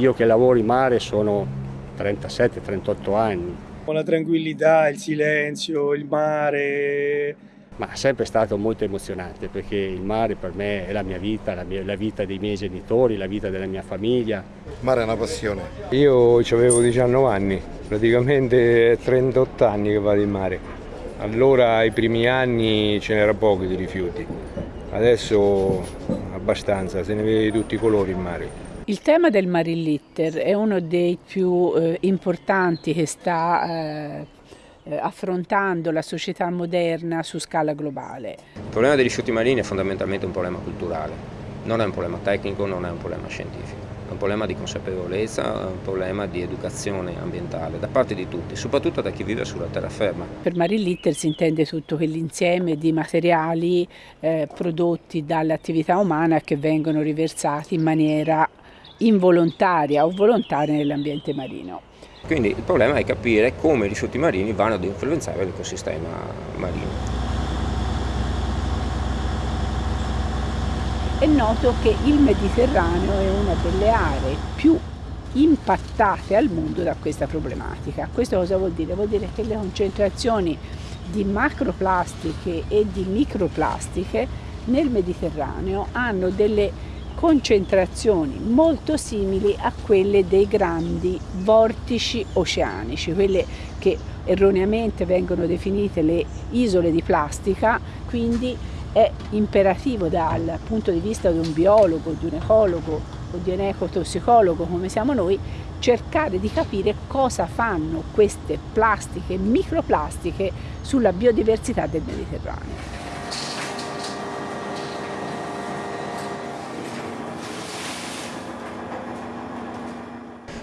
Io che lavoro in mare sono 37-38 anni. Con la tranquillità, il silenzio, il mare, ma è sempre stato molto emozionante perché il mare per me è la mia vita, la, mia, la vita dei miei genitori, la vita della mia famiglia. Il mare è una passione. Io avevo 19 anni, praticamente 38 anni che vado in mare. Allora ai primi anni ce n'era poco di rifiuti, adesso abbastanza, se ne vede di tutti i colori in mare. Il tema del Marine Litter è uno dei più eh, importanti che sta eh, eh, affrontando la società moderna su scala globale. Il problema dei rifiuti marini è fondamentalmente un problema culturale, non è un problema tecnico, non è un problema scientifico. È un problema di consapevolezza, è un problema di educazione ambientale da parte di tutti, soprattutto da chi vive sulla terraferma. Per Marine Litter si intende tutto quell'insieme di materiali eh, prodotti dall'attività umana che vengono riversati in maniera involontaria o volontaria nell'ambiente marino. Quindi il problema è capire come i rifiuti marini vanno ad influenzare l'ecosistema marino. È noto che il Mediterraneo è una delle aree più impattate al mondo da questa problematica. Questo cosa vuol dire? Vuol dire che le concentrazioni di macroplastiche e di microplastiche nel Mediterraneo hanno delle concentrazioni molto simili a quelle dei grandi vortici oceanici, quelle che erroneamente vengono definite le isole di plastica, quindi è imperativo dal punto di vista di un biologo, di un ecologo o di un ecotossicologo come siamo noi, cercare di capire cosa fanno queste plastiche, microplastiche sulla biodiversità del Mediterraneo.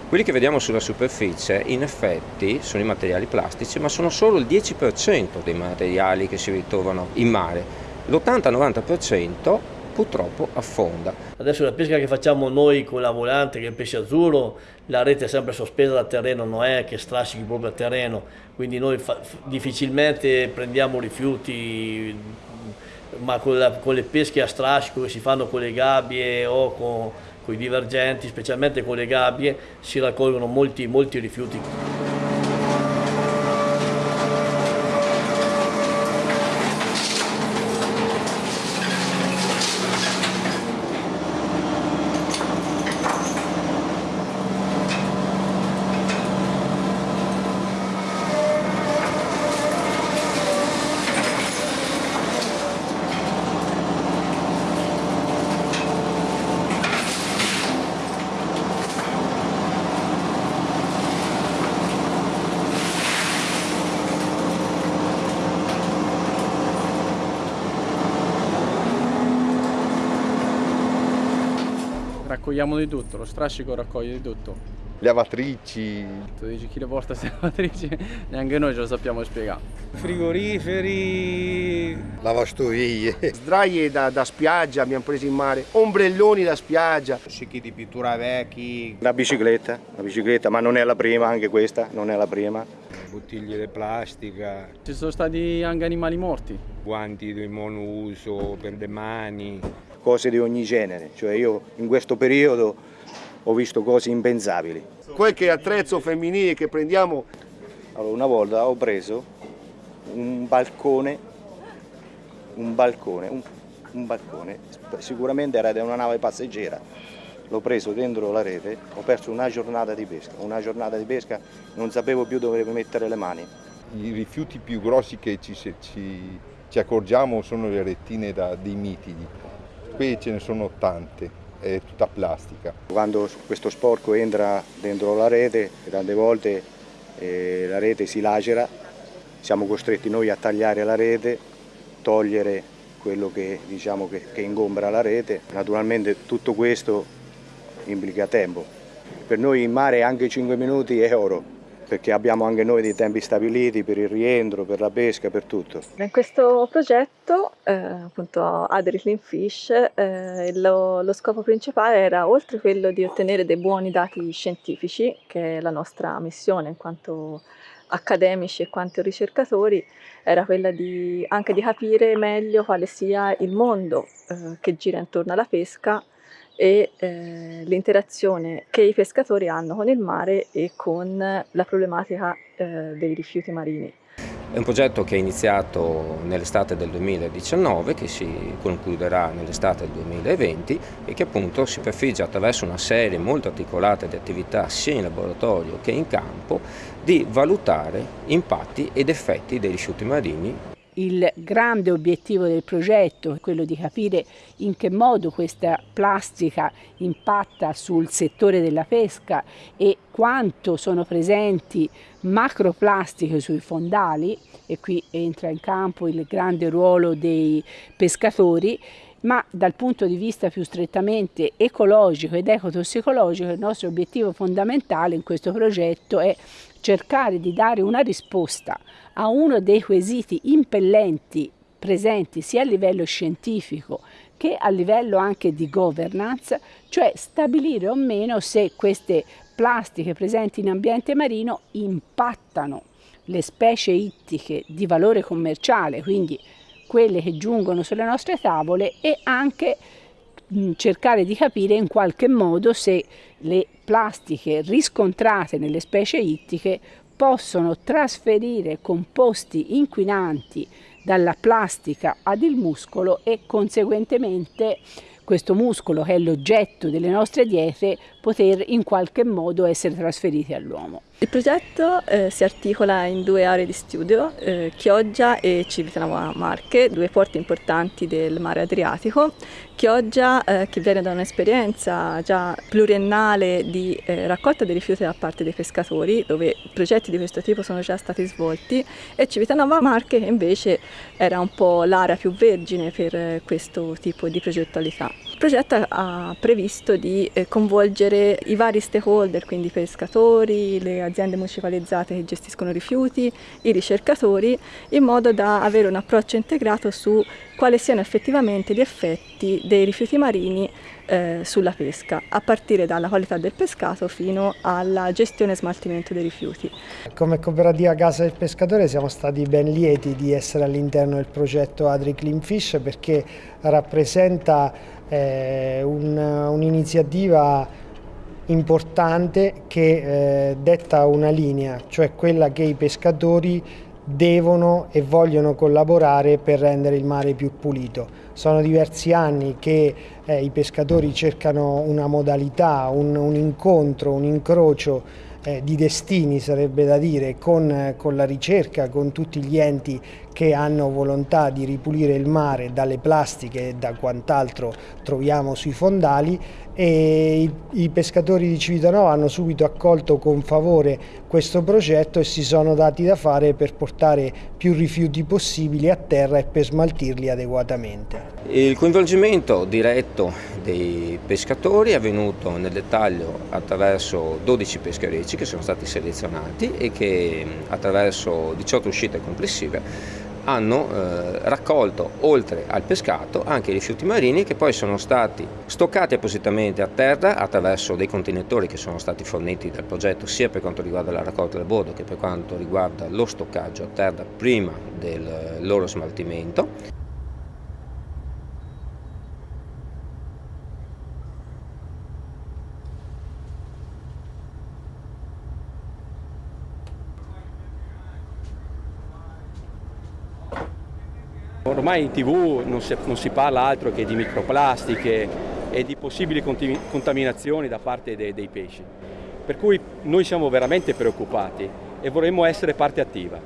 Quelli che vediamo sulla superficie in effetti sono i materiali plastici, ma sono solo il 10% dei materiali che si ritrovano in mare. L'80-90% purtroppo affonda. Adesso la pesca che facciamo noi con la volante, che è il pesce azzurro, la rete è sempre sospesa dal terreno, non è che strascichi proprio il terreno, quindi noi difficilmente prendiamo rifiuti, ma con, la, con le pesche a strascico che si fanno con le gabbie o con con i divergenti, specialmente con le gabbie, si raccolgono molti, molti rifiuti. Raccogliamo di tutto, lo strascico raccoglie di tutto. Lavatrici. Tu dici chi le porta queste lavatrici? Neanche noi ce lo sappiamo spiegare. Frigoriferi. Lavastoviglie. Sdraie da, da, spiaggia abbiamo preso in mare, ombrelloni da spiaggia. Scicchi di pittura vecchi. La bicicletta, la bicicletta, ma non è la prima, anche questa non è la prima. Bottiglie di plastica. Ci sono stati anche animali morti. Guanti di monouso per le mani cose di ogni genere, cioè io in questo periodo ho visto cose impensabili. Qualche attrezzo femminile che prendiamo, allora una volta ho preso un balcone, un balcone, un, un balcone, sicuramente era di una nave passeggera, l'ho preso dentro la rete, ho perso una giornata di pesca, una giornata di pesca non sapevo più dove mettere le mani. I rifiuti più grossi che ci, ci, ci accorgiamo sono le rettine da, dei mitidi, qui ce ne sono tante, è tutta plastica. Quando questo sporco entra dentro la rete, tante volte eh, la rete si lacera, siamo costretti noi a tagliare la rete, togliere quello che, diciamo, che, che ingombra la rete. Naturalmente tutto questo implica tempo. Per noi in mare anche 5 minuti è oro perché abbiamo anche noi dei tempi stabiliti per il rientro, per la pesca, per tutto. In questo progetto, eh, appunto Adri Fish, eh, lo, lo, scopo principale era, oltre quello di ottenere dei buoni dati scientifici, che è la nostra missione in quanto accademici e quanto ricercatori, era quella di, anche di capire meglio quale sia il mondo eh, che gira intorno alla pesca e eh, l'interazione che i pescatori hanno con il mare e con la problematica eh, dei rifiuti marini. È un progetto che è iniziato nell'estate del 2019, che si concluderà nell'estate del 2020 e che appunto si prefigge attraverso una serie molto articolata di attività sia in laboratorio che in campo di valutare impatti ed effetti dei rifiuti marini il grande obiettivo del progetto è quello di capire in che modo questa plastica impatta sul settore della pesca e quanto sono presenti macroplastiche sui fondali e qui entra in campo il grande ruolo dei pescatori ma dal punto di vista più strettamente ecologico ed ecotossicologico il nostro obiettivo fondamentale in questo progetto è cercare di dare una risposta a uno dei quesiti impellenti presenti sia a livello scientifico che a livello anche di governance, cioè stabilire o meno se queste plastiche presenti in ambiente marino impattano le specie ittiche di valore commerciale, quindi quelle che giungono sulle nostre tavole e anche cercare di capire in qualche modo se le plastiche riscontrate nelle specie ittiche possono trasferire composti inquinanti dalla plastica ad il muscolo e conseguentemente questo muscolo che è l'oggetto delle nostre diete poter in qualche modo essere trasferiti all'uomo. Il progetto eh, si articola in due aree di studio, eh, Chioggia e Civitanova Marche, due porti importanti del mare Adriatico. Chioggia eh, che viene da un'esperienza già pluriennale di eh, raccolta dei rifiuti da parte dei pescatori, dove progetti di questo tipo sono già stati svolti, e Civitanova Marche che invece era un po' l'area più vergine per eh, questo tipo di progettualità. Il progetto ha previsto di eh, coinvolgere i vari stakeholder, quindi i pescatori, le aziende municipalizzate che gestiscono rifiuti, i ricercatori, in modo da avere un approccio integrato su quali siano effettivamente gli effetti dei rifiuti marini eh, sulla pesca, a partire dalla qualità del pescato fino alla gestione e smaltimento dei rifiuti. Come cooperativa Casa del Pescatore siamo stati ben lieti di essere all'interno del progetto Adri Clean Fish perché rappresenta eh, un'iniziativa un importante che eh, detta una linea, cioè quella che i pescatori devono e vogliono collaborare per rendere il mare più pulito. Sono diversi anni che eh, i pescatori cercano una modalità, un, un incontro, un incrocio eh, di destini sarebbe da dire con, con, la ricerca, con tutti gli enti che hanno volontà di ripulire il mare dalle plastiche e da quant'altro troviamo sui fondali e i, i, pescatori di Civitanova hanno subito accolto con favore questo progetto e si sono dati da fare per portare più rifiuti possibili a terra e per smaltirli adeguatamente. Il coinvolgimento diretto dei pescatori è avvenuto nel dettaglio attraverso 12 pescherecci che sono stati selezionati e che attraverso 18 uscite complessive hanno eh, raccolto oltre al pescato anche i rifiuti marini che poi sono stati stoccati appositamente a terra attraverso dei contenitori che sono stati forniti dal progetto sia per quanto riguarda la raccolta del bordo che per quanto riguarda lo stoccaggio a terra prima del loro smaltimento. Ormai in tv non si, non si, parla altro che di microplastiche e di possibili contaminazioni da parte dei, dei pesci. Per cui noi siamo veramente preoccupati e vorremmo essere parte attiva.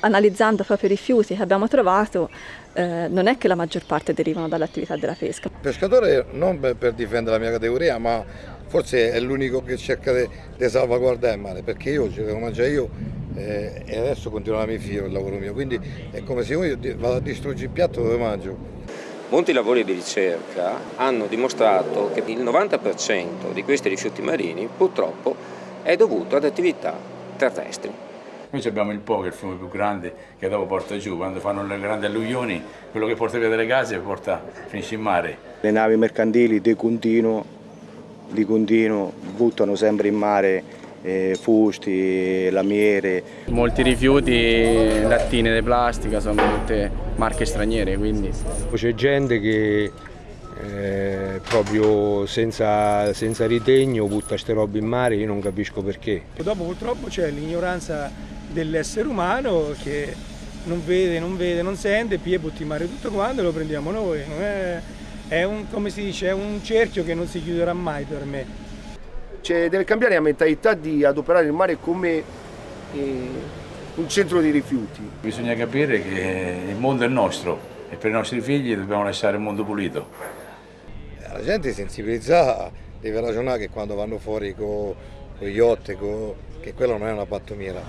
Analizzando proprio i rifiuti che abbiamo trovato, eh, non è che la maggior parte derivano dall'attività della pesca. Pescatore non per difendere la mia categoria, ma forse è l'unico che cerca di salvaguardare il mare, perché io devo mangiare io eh, e adesso continua la mia figlia il lavoro mio, quindi è come se io vado a distruggere il piatto dove mangio. Molti lavori di ricerca hanno dimostrato che il 90% di questi rifiuti marini purtroppo è dovuto ad attività terrestri. Noi abbiamo il Po, che è il fiume più grande, che dopo porta giù, quando fanno le grandi alluvioni, quello che porta via delle case porta, finisce in mare. Le navi mercantili di continuo, di continuo buttano sempre in mare eh, fusti, lamiere. Molti rifiuti, lattine di plastica, sono tutte marche straniere. Quindi. C'è gente che eh, proprio senza, senza ritegno butta queste robe in mare, io non capisco perché. Dopo purtroppo c'è l'ignoranza dell'essere umano che non vede, non vede, non sente, poi butti in mare tutto quanto e lo prendiamo noi. È, è, un, come si dice, è un cerchio che non si chiuderà mai per me. Cioè, deve cambiare la mentalità di adoperare il mare come eh, un centro di rifiuti. Bisogna capire che il mondo è nostro e per i nostri figli dobbiamo lasciare il mondo pulito. La gente sensibilizzata deve ragionare che quando vanno fuori con co gli yacht, co, che quello non è una pattumiera.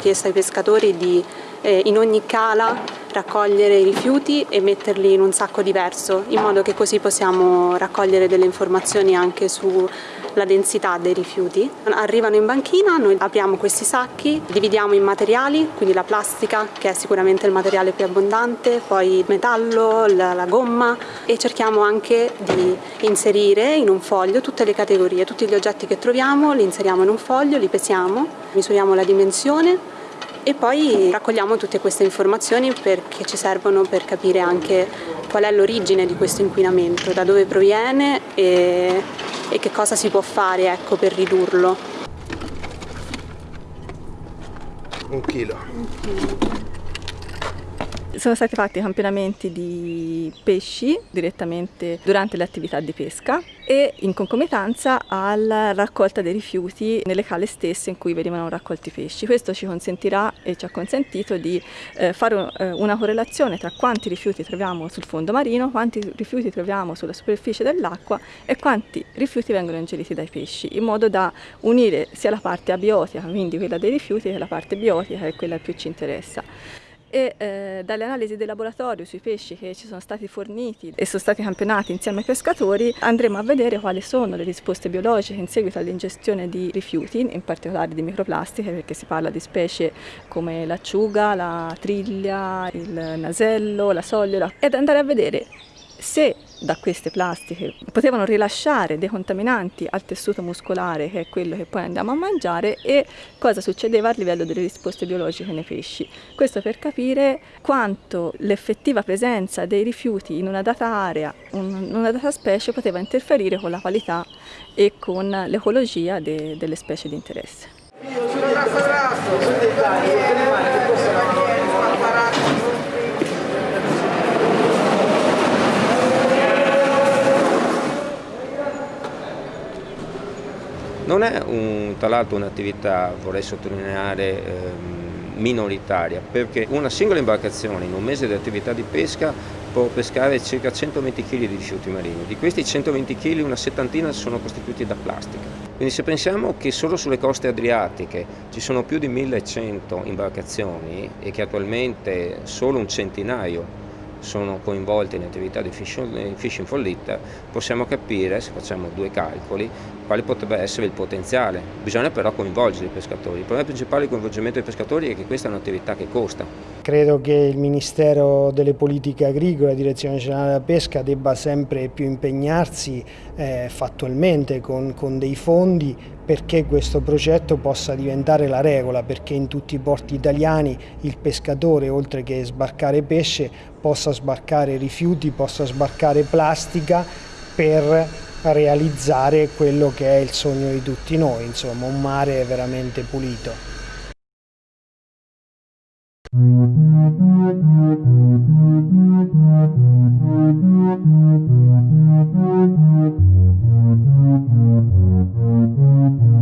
Chiesto ai pescatori di eh, in ogni cala raccogliere i rifiuti e metterli in un sacco diverso, in modo che così possiamo raccogliere delle informazioni anche sulla densità dei rifiuti. Arrivano in banchina, noi apriamo questi sacchi, dividiamo in materiali, quindi la plastica che è sicuramente il materiale più abbondante, poi il metallo, la, la gomma e cerchiamo anche di inserire in un foglio tutte le categorie, tutti gli oggetti che troviamo li inseriamo in un foglio, li pesiamo, misuriamo la dimensione e poi raccogliamo tutte queste informazioni perché ci servono per capire anche qual è l'origine di questo inquinamento, da dove proviene e, e che cosa si può fare ecco, per ridurlo. Un chilo. Un chilo. Sono stati fatti campionamenti di pesci direttamente durante le attività di pesca e in concomitanza alla raccolta dei rifiuti nelle cale stesse in cui venivano raccolti i pesci. Questo ci consentirà e ci ha consentito di eh, fare eh, una correlazione tra quanti rifiuti troviamo sul fondo marino, quanti rifiuti troviamo sulla superficie dell'acqua e quanti rifiuti vengono ingeriti dai pesci, in modo da unire sia la parte abiotica, quindi quella dei rifiuti, che la parte biotica, che è quella che più ci interessa e eh, dalle analisi del laboratorio sui pesci che ci sono stati forniti e sono stati campionati insieme ai pescatori andremo a vedere quali sono le risposte biologiche in seguito all'ingestione di rifiuti, in particolare di microplastiche perché si parla di specie come l'acciuga, la triglia, il nasello, la sogliola ed andare a vedere se da queste plastiche potevano rilasciare dei contaminanti al tessuto muscolare che è quello che poi andiamo a mangiare e cosa succedeva a livello delle risposte biologiche nei pesci. Questo per capire quanto l'effettiva presenza dei rifiuti in una data area, in una data specie poteva interferire con la qualità e con l'ecologia de delle specie di interesse. Non è un, tra l'altro un'attività, vorrei sottolineare, ehm, minoritaria, perché una singola imbarcazione in un mese di attività di pesca può pescare circa 120 kg di rifiuti marini. Di questi 120 kg una settantina sono costituiti da plastica. Quindi se pensiamo che solo sulle coste adriatiche ci sono più di 1100 imbarcazioni e che attualmente solo un centinaio sono coinvolti in attività di fishing for lit, possiamo capire, se facciamo due calcoli, quale potrebbe essere il potenziale. Bisogna però coinvolgere i pescatori. Il problema principale del coinvolgimento dei pescatori è che questa è un'attività che costa. credo che il Ministero delle Politiche Agricole, Direzione Generale della Pesca debba sempre più impegnarsi eh, fattualmente con, con dei fondi perché questo progetto possa diventare la regola, perché in tutti i porti italiani il pescatore oltre che sbarcare pesce possa sbarcare rifiuti, possa sbarcare plastica per realizzare quello che è il sogno di tutti noi, insomma un mare veramente pulito. Thank you.